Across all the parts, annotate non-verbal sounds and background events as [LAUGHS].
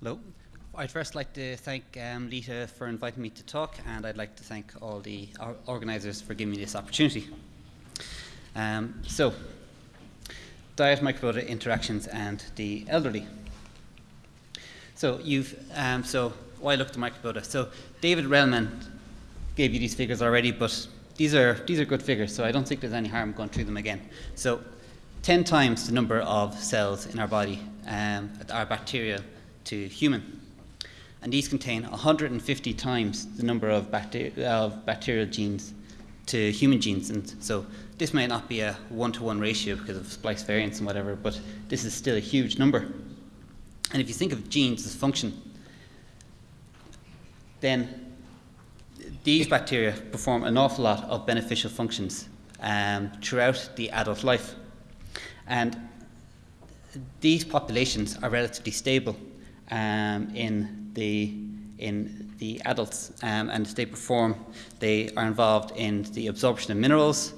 Hello. I'd first like to thank um, Lita for inviting me to talk, and I'd like to thank all the or organisers for giving me this opportunity. Um, so, diet, microbiota interactions, and the elderly. So, you've um, so why look at microbiota? So, David Relman gave you these figures already, but these are these are good figures, so I don't think there's any harm going through them again. So, 10 times the number of cells in our body um, are bacterial to human and these contain 150 times the number of, of bacterial genes to human genes. And so this may not be a one-to-one -one ratio because of splice variants and whatever, but this is still a huge number. And if you think of genes as function, then these bacteria perform an awful lot of beneficial functions um, throughout the adult life. And these populations are relatively stable um, in the in the adults um, and they perform, they are involved in the absorption of minerals,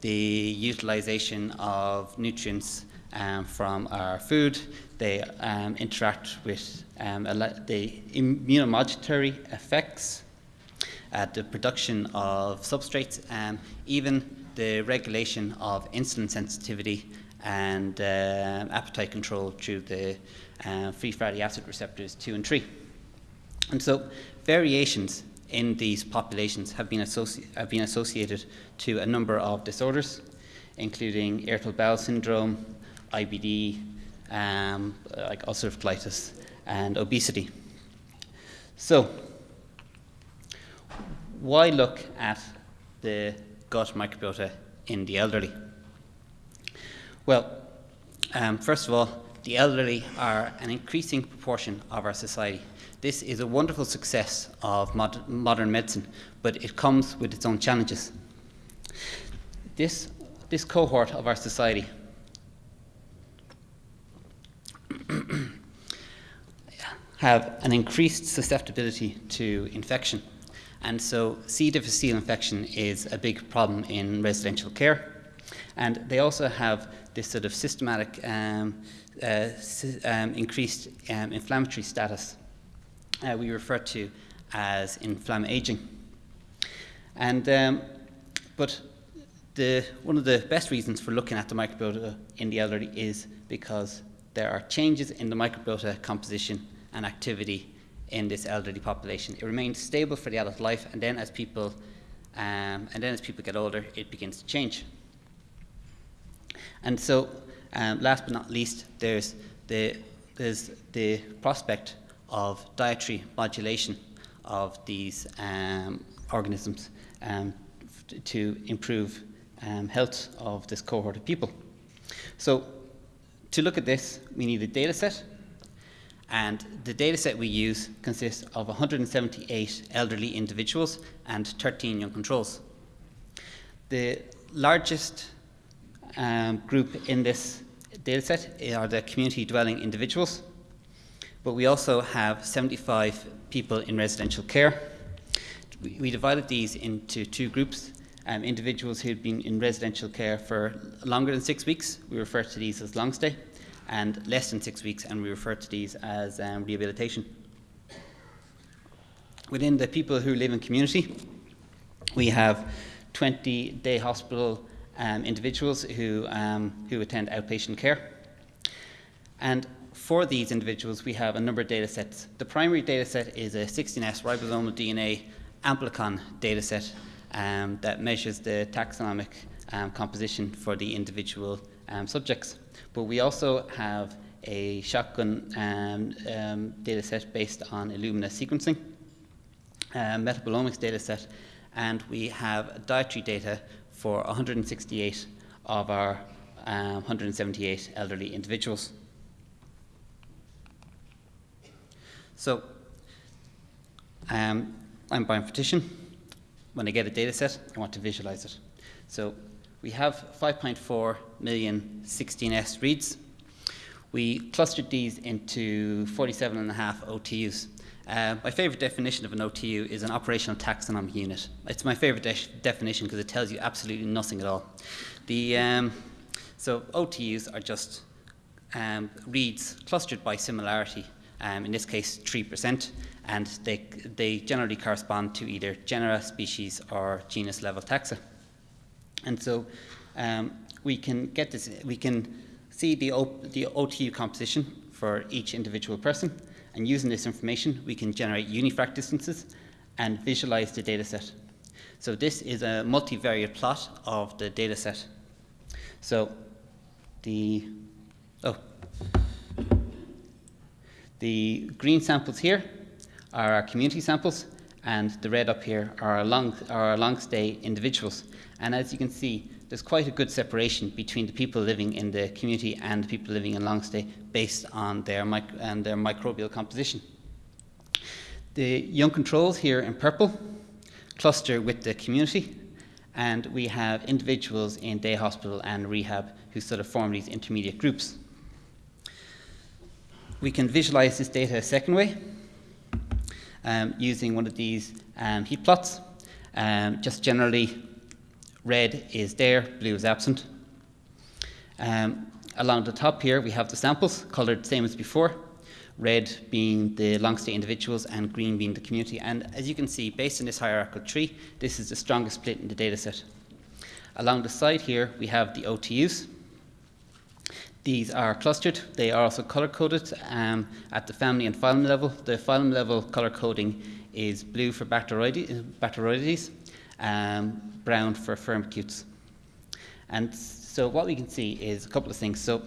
the utilization of nutrients um, from our food, they um, interact with um, the immunomodulatory effects, uh, the production of substrates, um, even the regulation of insulin sensitivity and uh, appetite control through the uh, free fatty acid receptors 2 and 3. And so variations in these populations have been, have been associated to a number of disorders, including irritable bowel syndrome, IBD, um, like ulcerative colitis, and obesity. So, why look at the gut microbiota in the elderly? Well, um, first of all, the elderly are an increasing proportion of our society. This is a wonderful success of mod modern medicine, but it comes with its own challenges. This, this cohort of our society [COUGHS] have an increased susceptibility to infection. And so C. difficile infection is a big problem in residential care. And they also have this sort of systematic um, um, increased um, inflammatory status uh, we refer to as inflammaging. And, um, but the, one of the best reasons for looking at the microbiota in the elderly is because there are changes in the microbiota composition and activity in this elderly population. It remains stable for the adult life, and then as people, um, and then as people get older, it begins to change. And so, um, last but not least, there's the, there's the prospect of dietary modulation of these um, organisms um, to improve um, health of this cohort of people. So to look at this, we need a data set. And the data set we use consists of 178 elderly individuals and 13 young controls. The largest um, group in this data set are the community dwelling individuals, but we also have 75 people in residential care. We, we divided these into two groups. Um, individuals who'd been in residential care for longer than six weeks, we refer to these as long stay, and less than six weeks, and we refer to these as um, rehabilitation. Within the people who live in community, we have 20 day hospital um, individuals who, um, who attend outpatient care. And for these individuals, we have a number of data sets. The primary data set is a 16S ribosomal DNA amplicon data set um, that measures the taxonomic um, composition for the individual um, subjects. But we also have a shotgun um, um, data set based on Illumina sequencing, a metabolomics data set, and we have dietary data for 168 of our um, 178 elderly individuals. So um, I'm a bioinformatician. When I get a data set, I want to visualize it. So we have 5.4 million 16S reads. We clustered these into 47 and a half OTUs. Uh, my favorite definition of an OTU is an operational taxonomic unit. It's my favorite de definition because it tells you absolutely nothing at all. The, um, so OTUs are just um, reads clustered by similarity um, in this case 3%, and they, they generally correspond to either genera, species, or genus level taxa. And so um, we can get this, we can see the, o, the OTU composition for each individual person, and using this information, we can generate unifrac distances and visualize the data set. So this is a multivariate plot of the data set. So the, oh, the green samples here are our community samples, and the red up here are our long, are our long stay individuals. And as you can see, there's quite a good separation between the people living in the community and the people living in long stay based on their, and their microbial composition. The young controls here in purple cluster with the community, and we have individuals in day hospital and rehab who sort of form these intermediate groups. We can visualize this data a second way um, using one of these um, heat plots. Um, just generally, red is there, blue is absent. Um, along the top here, we have the samples, colored same as before red being the long stay individuals and green being the community. And as you can see, based on this hierarchical tree, this is the strongest split in the data set. Along the side here, we have the OTUs. These are clustered. They are also color coded um, at the family and phylum level. The phylum level color coding is blue for Bacteroidetes, um, brown for Firmicutes. And so what we can see is a couple of things. So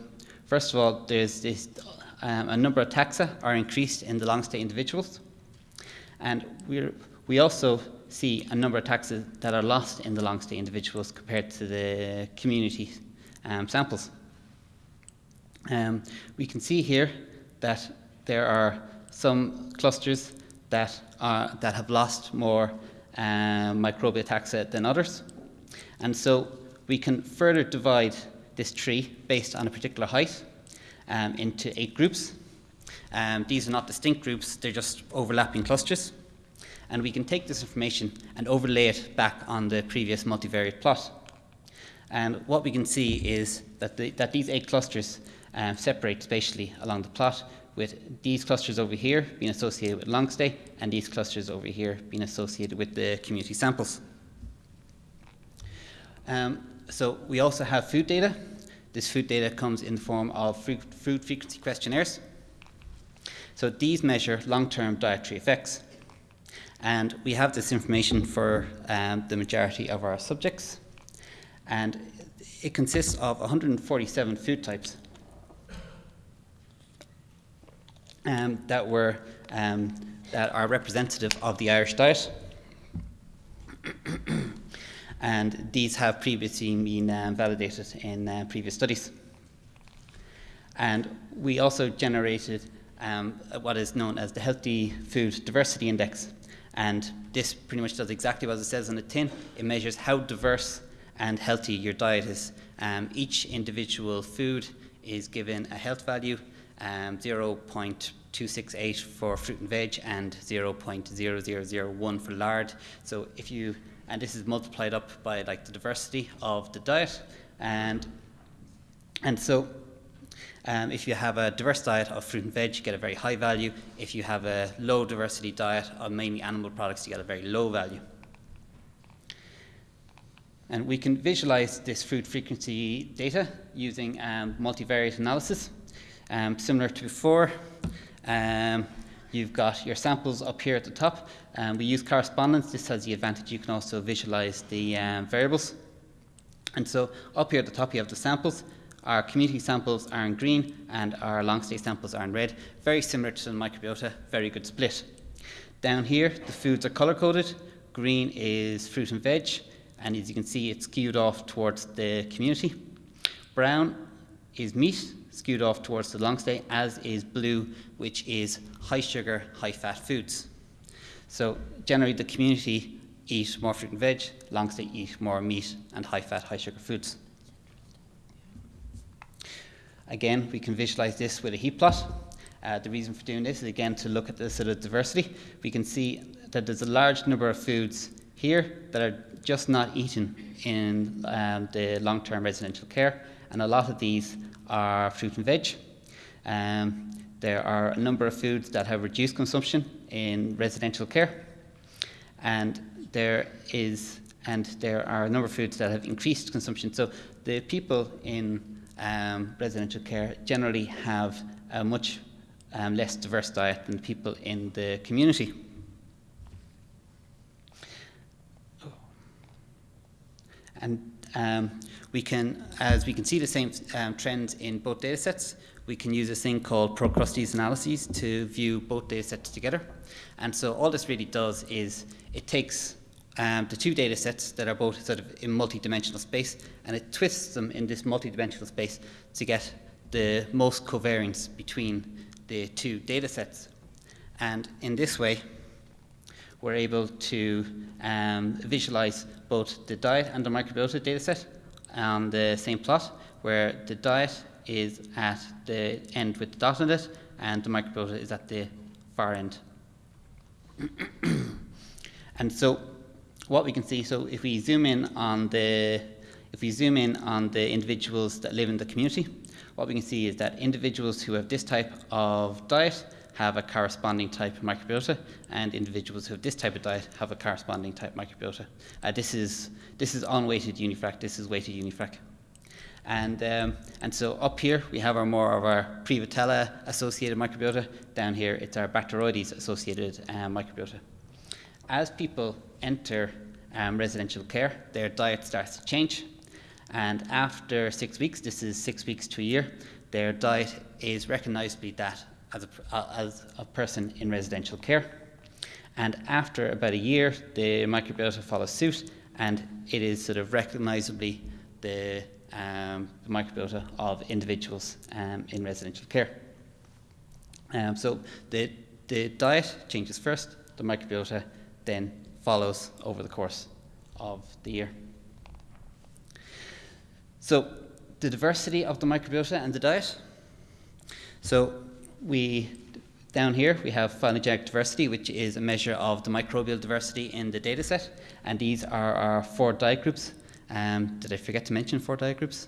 first of all, there's this um, a number of taxa are increased in the long stay individuals. And we we also see a number of taxa that are lost in the long stay individuals compared to the community um, samples. Um, we can see here that there are some clusters that, are, that have lost more um, microbial taxa than others. And so we can further divide this tree based on a particular height um, into eight groups. Um, these are not distinct groups, they're just overlapping clusters. And we can take this information and overlay it back on the previous multivariate plot. And what we can see is that, the, that these eight clusters um, separate spatially along the plot, with these clusters over here being associated with long stay, and these clusters over here being associated with the community samples. Um, so we also have food data, this food data comes in the form of food frequency questionnaires. So these measure long-term dietary effects. And we have this information for um, the majority of our subjects. And it consists of 147 food types um, that, were, um, that are representative of the Irish diet. [COUGHS] and these have previously been um, validated in uh, previous studies. And we also generated um, what is known as the Healthy Food Diversity Index. And this pretty much does exactly what it says on the tin. It measures how diverse and healthy your diet is. Um, each individual food is given a health value, um, 0.268 for fruit and veg and 0.0001 for lard. So if you and this is multiplied up by like the diversity of the diet and and so um, if you have a diverse diet of fruit and veg, you get a very high value. If you have a low diversity diet of mainly animal products, you get a very low value. And we can visualize this food frequency data using um, multivariate analysis. Um, similar to before, um, You've got your samples up here at the top. Um, we use correspondence. This has the advantage you can also visualize the um, variables. And so up here at the top you have the samples. Our community samples are in green and our long stay samples are in red. Very similar to the microbiota, very good split. Down here the foods are color coded. Green is fruit and veg and as you can see it's skewed off towards the community. Brown is meat skewed off towards the long stay, as is blue, which is high sugar, high fat foods. So generally the community eat more fruit and veg, long stay eat more meat and high fat, high sugar foods. Again, we can visualize this with a heat plot. Uh, the reason for doing this is again to look at the sort of diversity. We can see that there's a large number of foods here that are just not eaten in um, the long-term residential care, and a lot of these are fruit and veg. Um, there are a number of foods that have reduced consumption in residential care, and there is and there are a number of foods that have increased consumption. So the people in um, residential care generally have a much um, less diverse diet than people in the community. And um, we can, as we can see the same um, trends in both data sets, we can use this thing called Procrustes analyses to view both data sets together. And so all this really does is it takes um, the two data sets that are both sort of in multi-dimensional space and it twists them in this multi-dimensional space to get the most covariance between the two data sets. And in this way, we're able to um, visualize both the diet and the microbiota data set on the same plot, where the diet is at the end with the dot on it, and the microbiota is at the far end. [COUGHS] and so what we can see, so if we zoom in on the if we zoom in on the individuals that live in the community, what we can see is that individuals who have this type of diet have a corresponding type of microbiota, and individuals who have this type of diet have a corresponding type microbiota. Uh, this is this is unweighted unifrac. This is weighted unifrac. And, um, and so up here we have our more of our Prevotella associated microbiota. Down here it's our Bacteroides associated um, microbiota. As people enter um, residential care, their diet starts to change. And after six weeks, this is six weeks to a year, their diet is recognizably that as a, uh, as a person in residential care. And after about a year, the microbiota follows suit, and it is sort of recognizably the, um, the microbiota of individuals um, in residential care. Um, so the, the diet changes first, the microbiota then follows over the course of the year. So the diversity of the microbiota and the diet. So we down here we have phylogenetic diversity, which is a measure of the microbial diversity in the data set, and these are our four diet groups. Um, did I forget to mention four diet groups?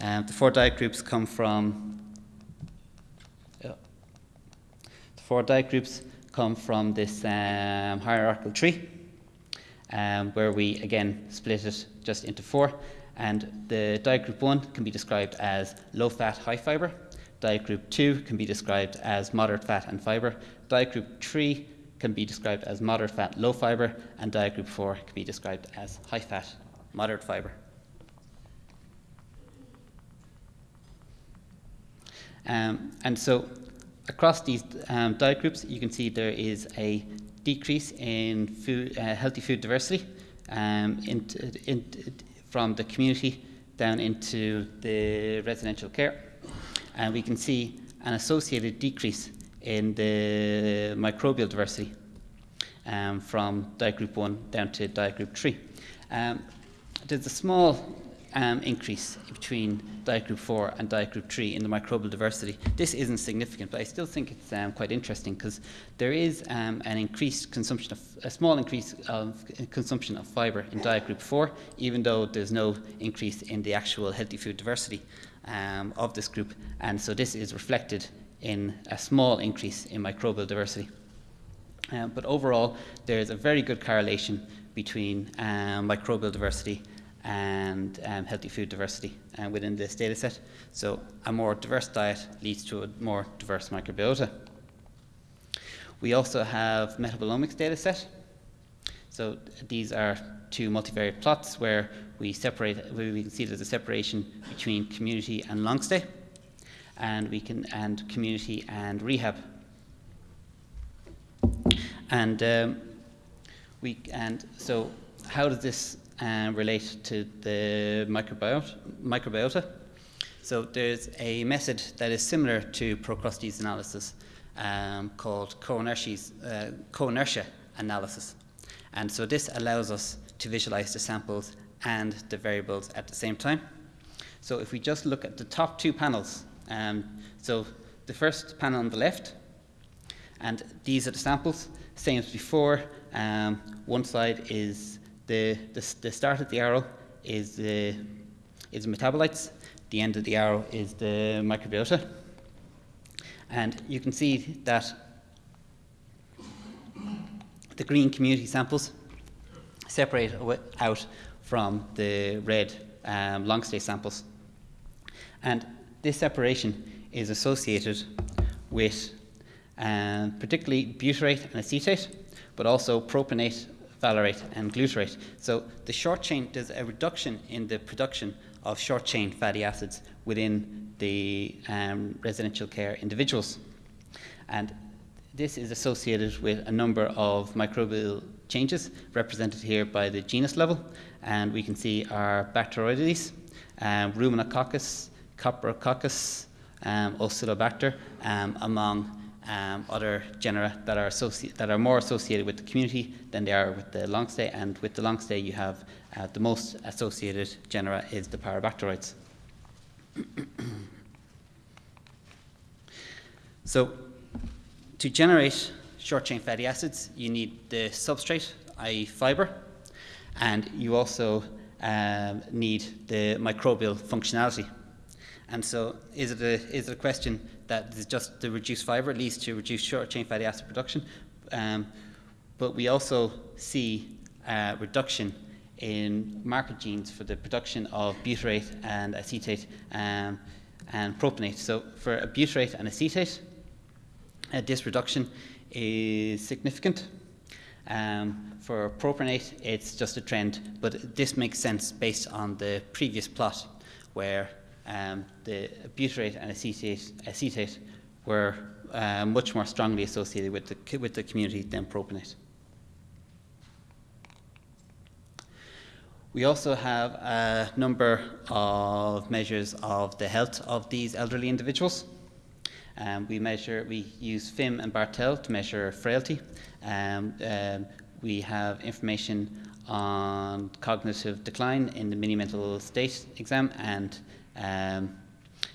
Um, the four diet groups come from the four diet groups come from this um, hierarchical tree, um, where we again split it just into four. And the diet group one can be described as low fat, high fiber. Diet group 2 can be described as moderate fat and fiber. Diet group 3 can be described as moderate fat, low fiber. And diet group 4 can be described as high fat, moderate fiber. Um, and so across these um, diet groups, you can see there is a decrease in food, uh, healthy food diversity um, in, in, from the community down into the residential care and we can see an associated decrease in the microbial diversity um, from diet group 1 down to diet group 3. Um, there's a small um, increase between diet group 4 and diet group 3 in the microbial diversity. This isn't significant, but I still think it's um, quite interesting because there is um, an increased consumption of, a small increase of consumption of fibre in diet group 4, even though there's no increase in the actual healthy food diversity um, of this group, and so this is reflected in a small increase in microbial diversity. Um, but overall, there is a very good correlation between um, microbial diversity and um, healthy food diversity uh, within this data set. So a more diverse diet leads to a more diverse microbiota. We also have metabolomics data set. So these are two multivariate plots where we separate, where we can see there's a separation between community and long stay, and we can and community and rehab. And um, we and so how does this uh, relate to the microbiota? microbiota? So there's a method that is similar to Procrustes analysis um, called co-inertia uh, analysis. And so this allows us to visualize the samples and the variables at the same time. So if we just look at the top two panels, um, so the first panel on the left, and these are the samples, same as before. Um, one side is the, the, the start of the arrow is the is metabolites. The end of the arrow is the microbiota. And you can see that the green community samples separate out from the red um, long stay samples. And this separation is associated with um, particularly butyrate and acetate, but also propionate, valerate, and glutarate. So the short chain, there's a reduction in the production of short chain fatty acids within the um, residential care individuals. And this is associated with a number of microbial changes represented here by the genus level. And we can see our Bacteroides, um, Ruminococcus, Coprococcus, um, Oscillibacter, um, among um, other genera that are, that are more associated with the community than they are with the long stay. And with the long stay, you have uh, the most associated genera is the Parabacteroides. [COUGHS] so, to generate short chain fatty acids, you need the substrate, i.e., fiber, and you also um, need the microbial functionality. And so, is it a, is it a question that just the reduced fiber leads to reduced short chain fatty acid production? Um, but we also see a reduction in marker genes for the production of butyrate and acetate um, and propionate. So, for a butyrate and acetate, uh, this reduction is significant. Um, for propionate, it's just a trend, but this makes sense based on the previous plot where um, the butyrate and acetate, acetate were uh, much more strongly associated with the, with the community than propionate. We also have a number of measures of the health of these elderly individuals. Um, we measure, we use FIM and Barthel to measure frailty. Um, um, we have information on cognitive decline in the mini mental state exam and um,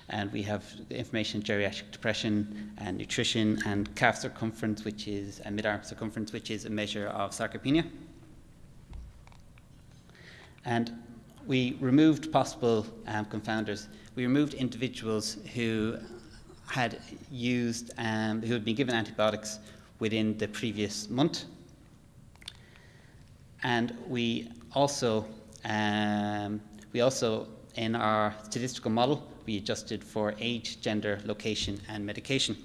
and we have information on geriatric depression and nutrition and calf circumference, which is a mid-arm circumference, which is a measure of sarcopenia. And we removed possible um, confounders. We removed individuals who had used, um, who had been given antibiotics within the previous month. And we also, um, we also, in our statistical model, we adjusted for age, gender, location, and medication.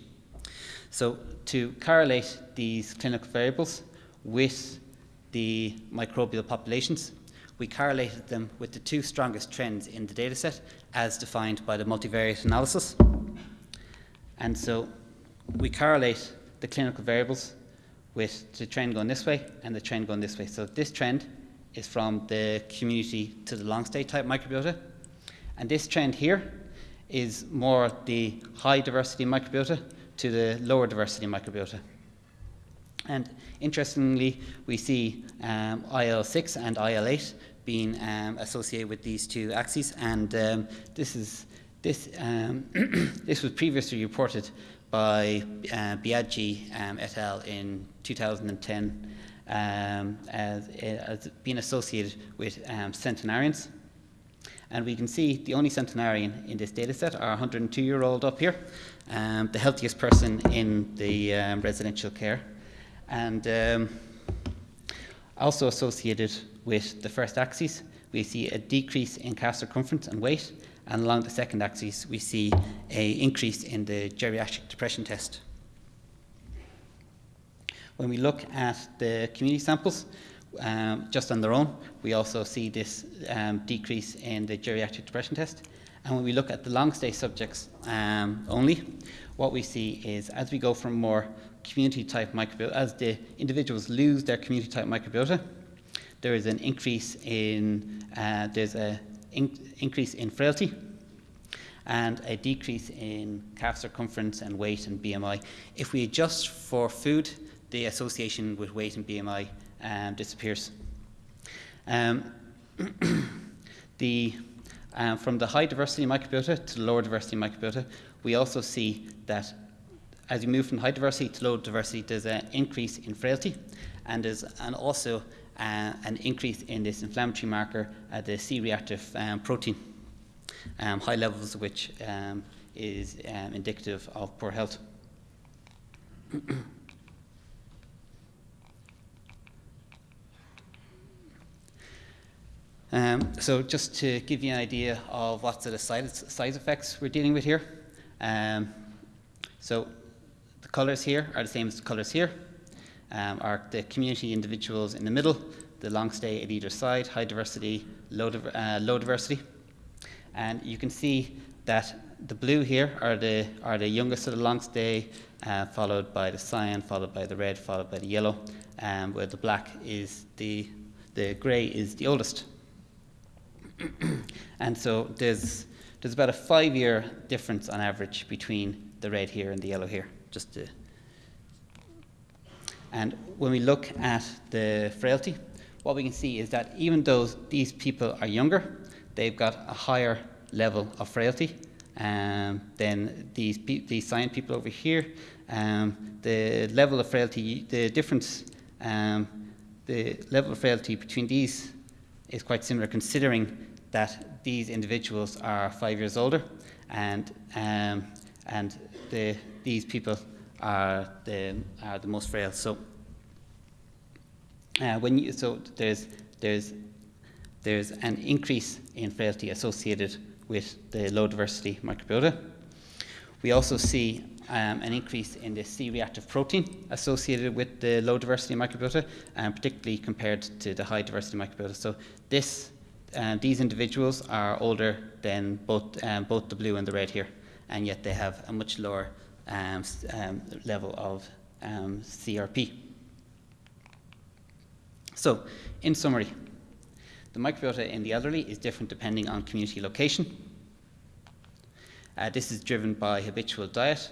So to correlate these clinical variables with the microbial populations, we correlated them with the two strongest trends in the dataset as defined by the multivariate analysis. And so we correlate the clinical variables with the trend going this way and the trend going this way. So this trend is from the community to the long stay type microbiota. And this trend here is more the high diversity microbiota to the lower diversity microbiota. And interestingly, we see um, IL-6 and IL-8 being um, associated with these two axes, and um, this is this, um, [CLEARS THROAT] this was previously reported by uh, Biagi um, et al. in 2010 um, as, as, being associated with um, centenarians. And we can see the only centenarian in this data set are 102 year old up here, um, the healthiest person in the um, residential care. And also associated with the first axis, we see a decrease in calf circumference and weight, and along the second axis, we see an increase in the geriatric depression test. When we look at the community samples, um, just on their own, we also see this um, decrease in the geriatric depression test. And when we look at the long stay subjects um, only, what we see is as we go from more community type microbiota, as the individuals lose their community type microbiota, there is an increase in, uh, there's a in increase in frailty and a decrease in calf circumference and weight and BMI. If we adjust for food, the association with weight and BMI um, disappears. Um, [CLEARS THROAT] the, um, from the high diversity microbiota to the lower diversity microbiota, we also see that as you move from high diversity to low diversity, there's an increase in frailty, and there's an also uh, an increase in this inflammatory marker, uh, the C-reactive um, protein, um, high levels of which um, is um, indicative of poor health. [CLEARS THROAT] Um, so just to give you an idea of what sort of size, effects we're dealing with here. Um, so the colours here are the same as the colours here. Um, are the community individuals in the middle, the long stay at either side, high diversity, low, uh, low diversity. And you can see that the blue here are the, are the youngest of the long stay, uh, followed by the cyan, followed by the red, followed by the yellow, um, where the black is the, the grey is the oldest. [COUGHS] and so there's, there's about a five year difference on average between the red here and the yellow here. Just to and when we look at the frailty, what we can see is that even though these people are younger, they've got a higher level of frailty um, than these, these cyan people over here. Um, the level of frailty, the difference, um, the level of frailty between these is quite similar considering that these individuals are five years older and, um, and the, these people are the, are the most frail. So, uh, when you, so there's, there's, there's an increase in frailty associated with the low diversity microbiota. We also see um, an increase in the C-reactive protein associated with the low diversity microbiota, um, particularly compared to the high diversity microbiota. So this um, these individuals are older than both, um, both the blue and the red here, and yet they have a much lower um, um level of um, CRP. So, in summary, the microbiota in the elderly is different depending on community location. Uh, this is driven by habitual diet.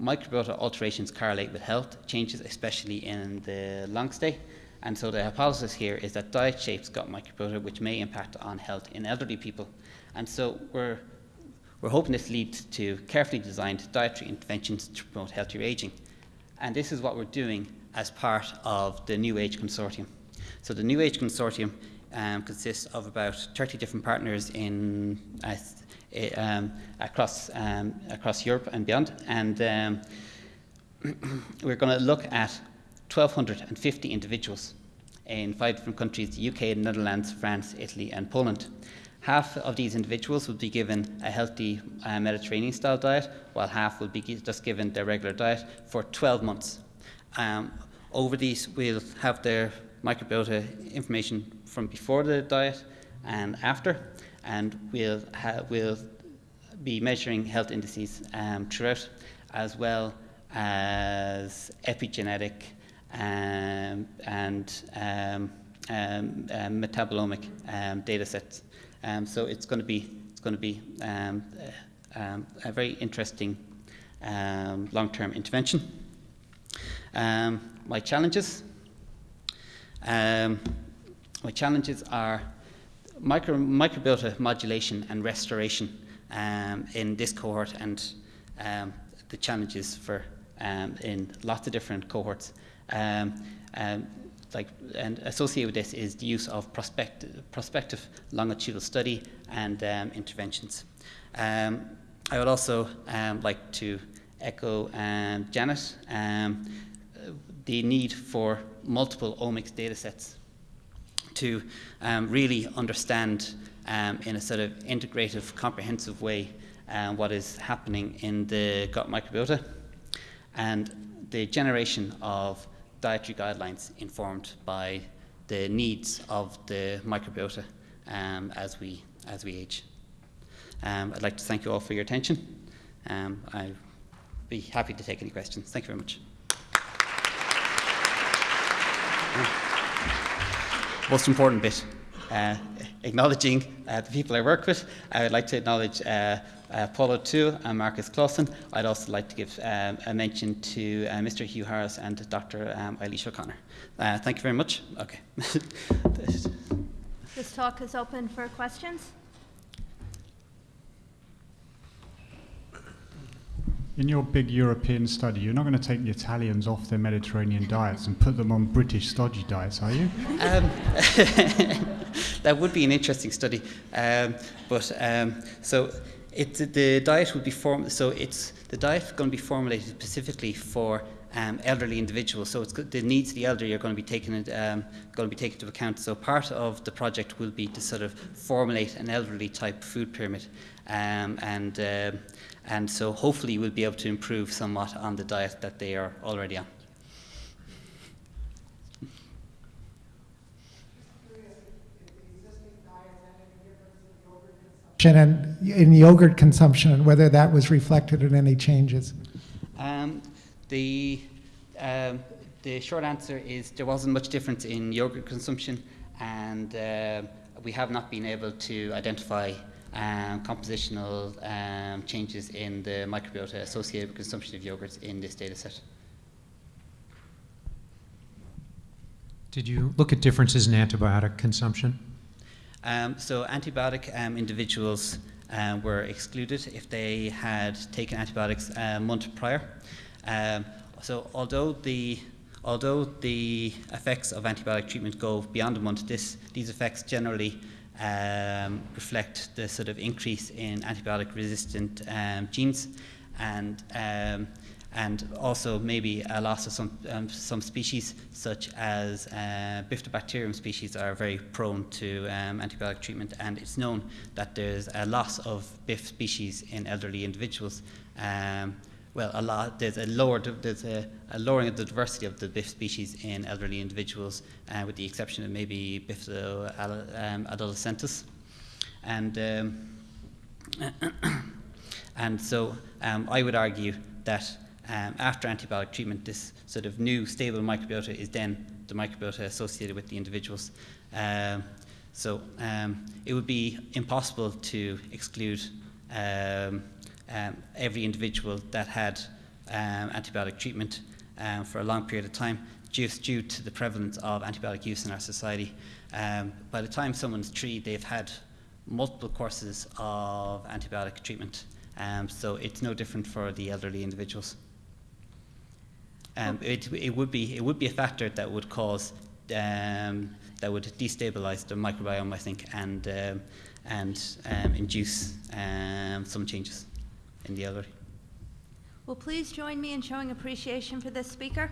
Microbiota alterations correlate with health changes, especially in the long stay, and so the hypothesis here is that diet shapes gut microbiota, which may impact on health in elderly people. And so we're, we're hoping this leads to carefully designed dietary interventions to promote healthier aging. And this is what we're doing as part of the NU-AGE Consortium. So the NU-AGE Consortium um, consists of about 30 different partners in, uh, um, across, um, across Europe and beyond. And um, [CLEARS THROAT] we're going to look at 1,250 individuals in five different countries the UK, Netherlands, France, Italy, and Poland. Half of these individuals will be given a healthy uh, Mediterranean style diet, while half will be just given their regular diet for 12 months. Um, over these, we'll have their microbiota information from before the diet and after, and we'll, we'll be measuring health indices um, throughout, as well as epigenetic um, and um, um, um metabolomic um, data sets. Um, so it's going to be it's going to be uh, a very interesting long-term intervention. my challenges. my challenges are micro, microbiota modulation and restoration in this cohort and the challenges for um, in lots of different cohorts. Um, um, like, and associated with this is the use of prospective, prospective longitudinal study and um, interventions. Um, I would also um, like to echo um, Janet the need for multiple omics data sets to really understand in a sort of integrative, comprehensive way what is happening in the gut microbiota and the generation of dietary guidelines informed by the needs of the microbiota um, as, we, as we age. Um, I'd like to thank you all for your attention. Um, I'd be happy to take any questions. Thank you very much. Most important bit, uh, acknowledging uh, the people I work with. I would like to acknowledge uh, uh, Paul O'Toole and Marcus Claesson. I'd also like to give um, a mention to uh, Mr. Hugh Harris and Dr. Um, Eilish O'Connor. Uh, thank you very much. Okay. [LAUGHS] this talk is open for questions. In your big European study, you're not going to take the Italians off their Mediterranean diets and put them on British stodgy diets, are you? Um, [LAUGHS] [LAUGHS] that would be an interesting study. Um, but um, so It's the diet will be form. So it's the diet going to be formulated specifically for um, elderly individuals. So it's the needs of the elderly are going to be taken um, going to be taken into account. So part of the project will be to sort of formulate an elderly type food pyramid, um, and um and so hopefully we'll be able to improve somewhat on the diet that they are already on. And in yogurt consumption and whether that was reflected in any changes. Um, the, um, the short answer is there wasn't much difference in yogurt consumption, and uh, we have not been able to identify um, compositional um, changes in the microbiota associated with consumption of yogurts in this data set. Did you look at differences in antibiotic consumption? Um, so antibiotic um, individuals um, were excluded if they had taken antibiotics a month prior. Um, so although the although the effects of antibiotic treatment go beyond a month, this, these effects generally um, reflect the sort of increase in antibiotic resistant um, genes and and also maybe a loss of some, um, some species, such as uh, Bifidobacterium species, are very prone to um, antibiotic treatment, and it's known that there's a loss of BIF species in elderly individuals. Um, well, a lot, there's a lower, there's a, a lowering of the diversity of the BIF species in elderly individuals, uh, with the exception of maybe Bifido um, adolescentis, and um, [COUGHS] and so um, I would argue that um, after antibiotic treatment, this sort of new stable microbiota is then the microbiota associated with the individuals. Um, so um, it would be impossible to exclude um, um, every individual that had antibiotic treatment for a long period of time just due to the prevalence of antibiotic use in our society. By the time someone's treated, they've had multiple courses of antibiotic treatment. Um, so it's no different for the elderly individuals. Um, it, it would be it would be a factor that would cause um, that would destabilize the microbiome, I think, and um, and um, induce um, some changes in the elderly. Well, please join me in showing appreciation for this speaker?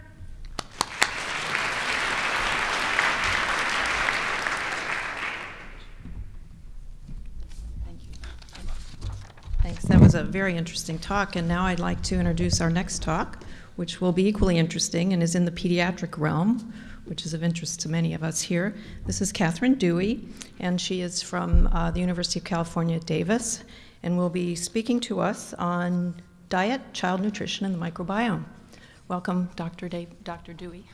Thanks. That was a very interesting talk. And now I'd like to introduce our next talk, which will be equally interesting and is in the pediatric realm, which is of interest to many of us here. This is Kathryn Dewey, and she is from uh, the University of California at Davis, and will be speaking to us on diet, child nutrition, and the microbiome. Welcome, Dr. Da- Dr. Dewey.